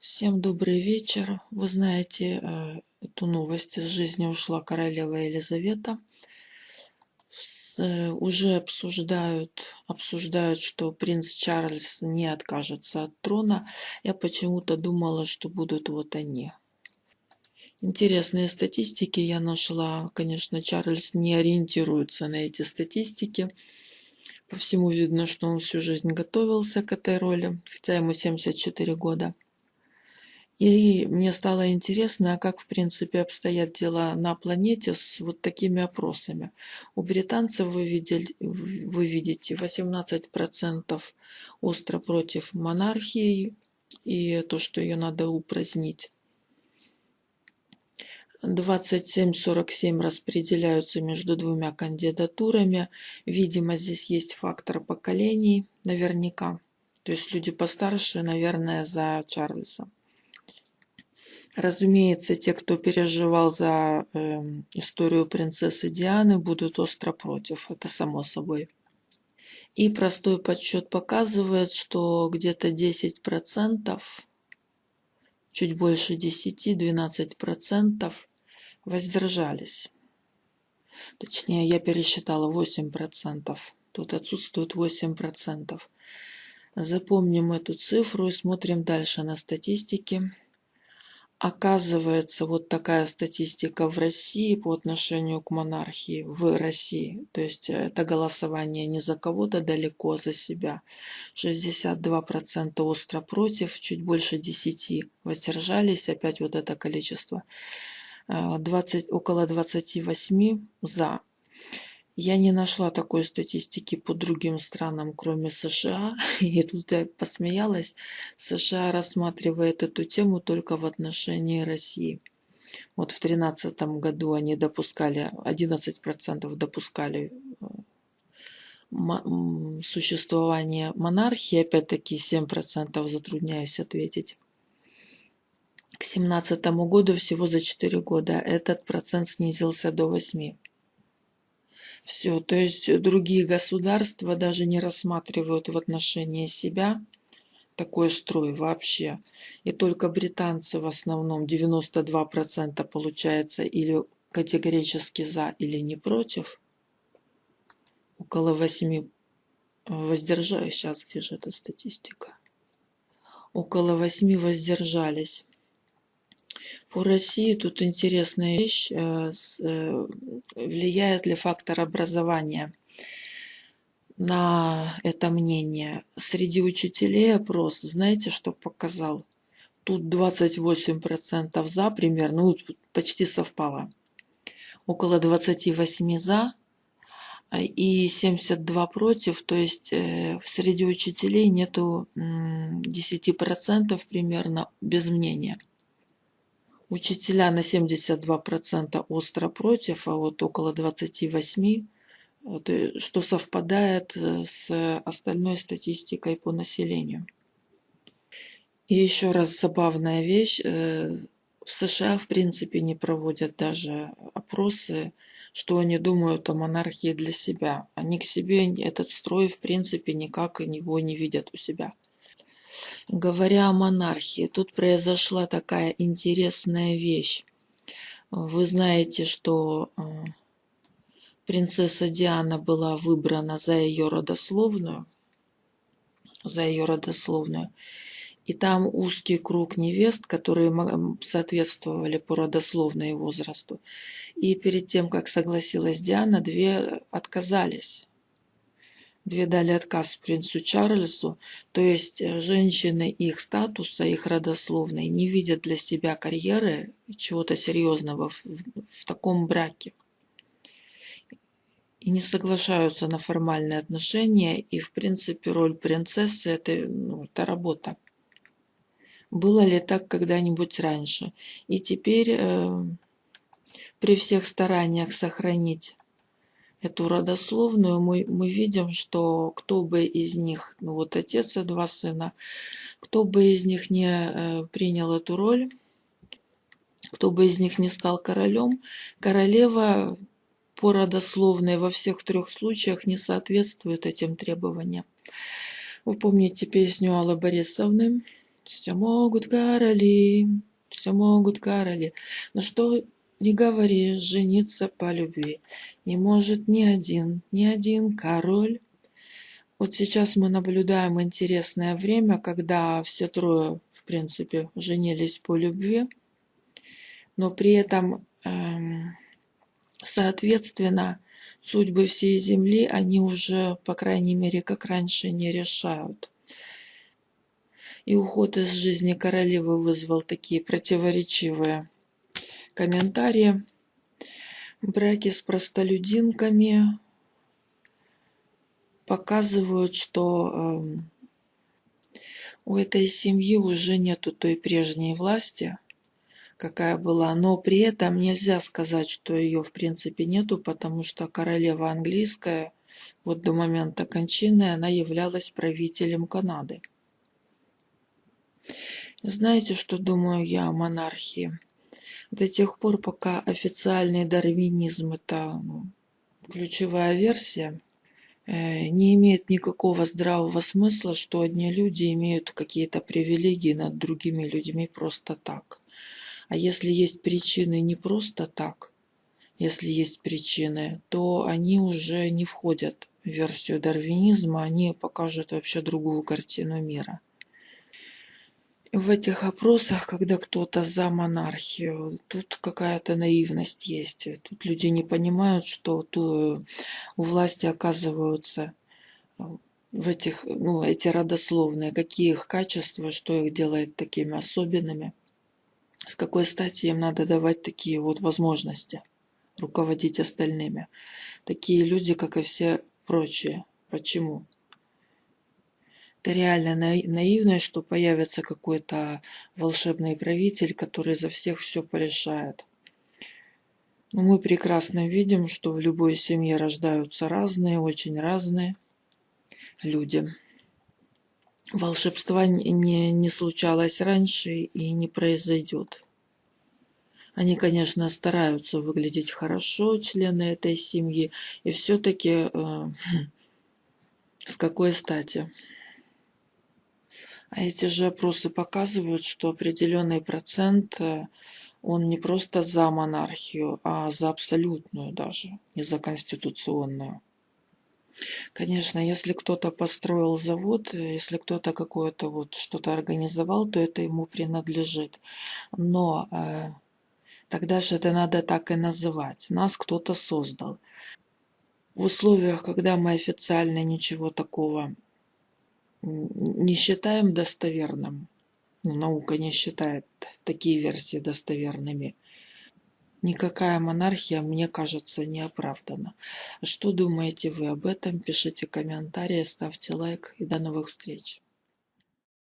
Всем добрый вечер. Вы знаете э, эту новость. Из жизни ушла королева Елизавета. Э, уже обсуждают, обсуждают, что принц Чарльз не откажется от трона. Я почему-то думала, что будут вот они. Интересные статистики я нашла. Конечно, Чарльз не ориентируется на эти статистики. По всему видно, что он всю жизнь готовился к этой роли, хотя ему 74 года. И мне стало интересно, а как в принципе обстоят дела на планете с вот такими опросами. У британцев вы, видели, вы видите 18% остро против монархии и то, что ее надо упразднить. 27-47 распределяются между двумя кандидатурами. Видимо, здесь есть фактор поколений, наверняка. То есть люди постарше, наверное, за Чарльза. Разумеется, те, кто переживал за э, историю принцессы Дианы, будут остро против, это само собой. И простой подсчет показывает, что где-то 10%, чуть больше 10-12% воздержались. Точнее, я пересчитала 8%. Тут отсутствует 8%. Запомним эту цифру и смотрим дальше на статистики. Оказывается, вот такая статистика в России по отношению к монархии в России. То есть э, это голосование не за кого-то далеко, за себя. 62% остро против, чуть больше 10 воздержались, опять вот это количество. 20, э, около 28 за. Я не нашла такой статистики по другим странам, кроме США. И тут я посмеялась. США рассматривает эту тему только в отношении России. Вот в 2013 году они допускали, 11% допускали э, существование монархии, опять-таки 7% затрудняюсь ответить. К 2017 году всего за 4 года этот процент снизился до 8%. Все, то есть другие государства даже не рассматривают в отношении себя такой строй вообще. И только британцы в основном 92% получается или категорически за, или не против. Около 8 воздержались. Сейчас, где же эта статистика? Около 8 воздержались. По России тут интересная вещь. Э, э, влияет ли фактор образования на это мнение? Среди учителей опрос, знаете, что показал? Тут 28% за примерно, ну, почти совпало. Около 28 за и 72 против, то есть э, среди учителей нету 10% примерно без мнения. Учителя на 72% остро против, а вот около 28%, что совпадает э, с остальной статистикой по населению. И еще раз забавная вещь. Э, в США в принципе не проводят даже опросы, что они думают о монархии для себя. Они к себе этот строй в принципе никак его не видят у себя. Говоря о монархии, тут произошла такая интересная вещь. Вы знаете, что э, принцесса Диана была выбрана за ее родословную, за ее родословную. И там узкий круг невест, которые соответствовали по родословной возрасту. И перед тем, как согласилась Диана, две отказались две дали отказ принцу Чарльзу, то есть э, женщины их статуса, их родословной не видят для себя карьеры чего-то серьезного в, в таком браке. И не соглашаются на формальные отношения, и в принципе роль принцессы это, ну, это работа. Было ли так когда-нибудь раньше? И теперь э, при всех стараниях сохранить эту родословную, мы, мы видим, что кто бы из них, ну вот отец и два сына, кто бы из них не э, принял эту роль, кто бы из них не стал королем, королева по родословной во всех трех случаях не соответствует этим требованиям. Вы помните песню Аллы Борисовны Все могут короли, все могут короли. Но что не говори, жениться по любви не может ни один, ни один король. Вот сейчас мы наблюдаем интересное время, когда все трое, в принципе, женились по любви, но при этом, эм, соответственно, судьбы всей Земли они уже, по крайней мере, как раньше, не решают. И уход из жизни королевы вызвал такие противоречивые комментарии. Браки с простолюдинками показывают, что э, у этой семьи уже нету той прежней власти, какая была, но при этом нельзя сказать, что ее в принципе нету, потому что королева английская вот до момента кончины она являлась правителем Канады. Знаете, что думаю я о монархии? До тех пор, пока официальный дарвинизм – это ну, ключевая версия, э, не имеет никакого здравого смысла, что одни люди имеют какие-то привилегии над другими людьми просто так. А если есть причины не просто так, если есть причины, то они уже не входят в версию дарвинизма, они покажут вообще другую картину мира в этих опросах, когда кто-то за монархию, тут какая-то наивность есть. Тут люди не понимают, что у власти оказываются э, в этих, ну, эти родословные, какие их качества, что их делает такими особенными, с какой стати им надо давать такие вот возможности руководить остальными. Такие люди, как и все прочие. Почему? Это реально наивность, что появится какой-то волшебный правитель, который за всех все порешает. Но мы прекрасно видим, что в любой семье рождаются разные, очень разные люди. Волшебства не, не случалось раньше и не произойдет. Они, конечно, стараются выглядеть хорошо, члены этой семьи, и все-таки э, с какой стати? А эти же опросы показывают, что определенный процент, э, он не просто за монархию, а за абсолютную даже, не за конституционную. Конечно, если кто-то построил завод, э, если кто-то какое-то вот что-то организовал, то это ему принадлежит. Но э, тогда же это надо так и называть. Нас кто-то создал. В условиях, когда мы официально ничего такого не считаем достоверным, наука не считает такие версии достоверными, никакая монархия, мне кажется, не оправдана. Что думаете вы об этом? Пишите комментарии, ставьте лайк и до новых встреч.